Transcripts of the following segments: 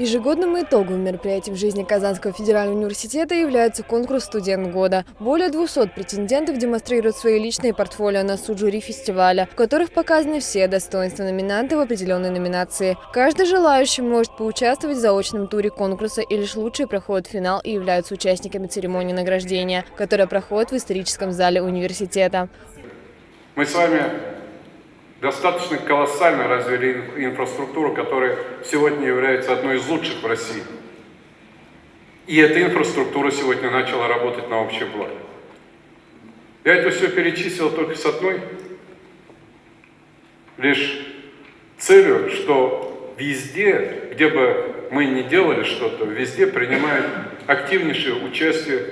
Ежегодным итогом мероприятий в жизни Казанского федерального университета является конкурс «Студент года». Более 200 претендентов демонстрируют свои личные портфолио на суд жюри фестиваля, в которых показаны все достоинства номинанта в определенной номинации. Каждый желающий может поучаствовать в заочном туре конкурса и лишь лучшие проходят финал и являются участниками церемонии награждения, которая проходит в историческом зале университета. Мы с вами достаточно колоссально развили инфраструктуру, которая сегодня является одной из лучших в России. И эта инфраструктура сегодня начала работать на общее благо. Я это все перечислил только с одной лишь целью, что везде, где бы мы ни делали что-то, везде принимают активнейшее участие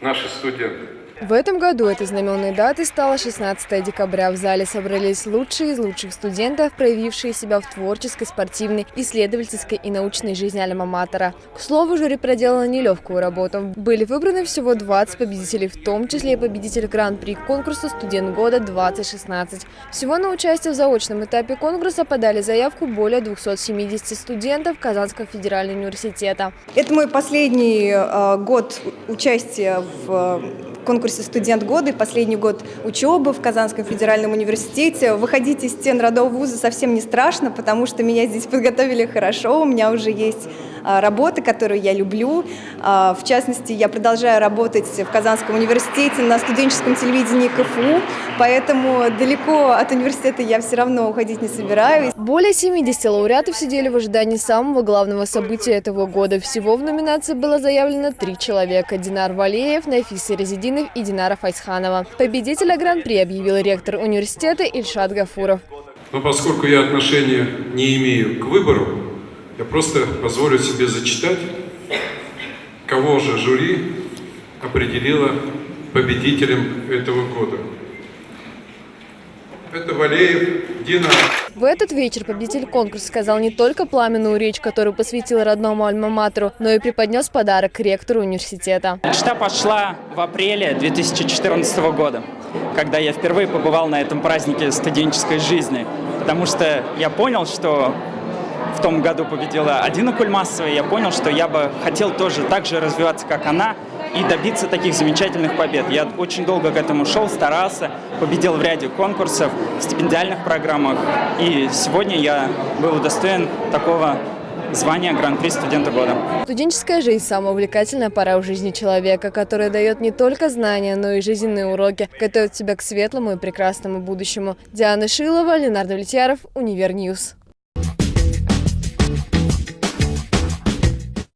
наши студенты. В этом году этой знаменной датой стала 16 декабря. В зале собрались лучшие из лучших студентов, проявившие себя в творческой, спортивной, исследовательской и научной жизни Альма-Матера. К слову, жюри проделало нелегкую работу. Были выбраны всего 20 победителей, в том числе и победитель Гран-при конкурса «Студент года-2016». Всего на участие в заочном этапе конкурса подали заявку более 270 студентов Казанского федерального университета. Это мой последний э, год участия в конкурсе «Студент года» и последний год учебы в Казанском федеральном университете. Выходить из стен родового вуза совсем не страшно, потому что меня здесь подготовили хорошо, у меня уже есть а, работа, которую я люблю. А, в частности, я продолжаю работать в Казанском университете на студенческом телевидении КФУ, поэтому далеко от университета я все равно уходить не собираюсь. Более 70 лауреатов сидели в ожидании самого главного события этого года. Всего в номинации было заявлено три человека – Динар Валеев, Нафиса Резидинов и Динара Файсханова. Победителя Гран-при объявил ректор университета Ильшат Гафуров. Но поскольку я отношения не имею к выбору, я просто позволю себе зачитать, кого же жюри определило победителем этого года. Это Валеев Дина. В этот вечер победитель конкурса сказал не только пламенную речь, которую посвятил родному альма-матеру, но и преподнес подарок ректору университета. Мечта пошла в апреле 2014 года, когда я впервые побывал на этом празднике студенческой жизни, потому что я понял, что в том году победила Адина Кульмасова, я понял, что я бы хотел тоже так же развиваться, как она, и добиться таких замечательных побед. Я очень долго к этому шел, старался, победил в ряде конкурсов, в стипендиальных программах, и сегодня я был удостоен такого звания Гран-при студента года. Студенческая жизнь – самая увлекательная пора в жизни человека, которая дает не только знания, но и жизненные уроки, готовит тебя к светлому и прекрасному будущему. Диана Шилова, Ленардо Влетьяров, Univer News.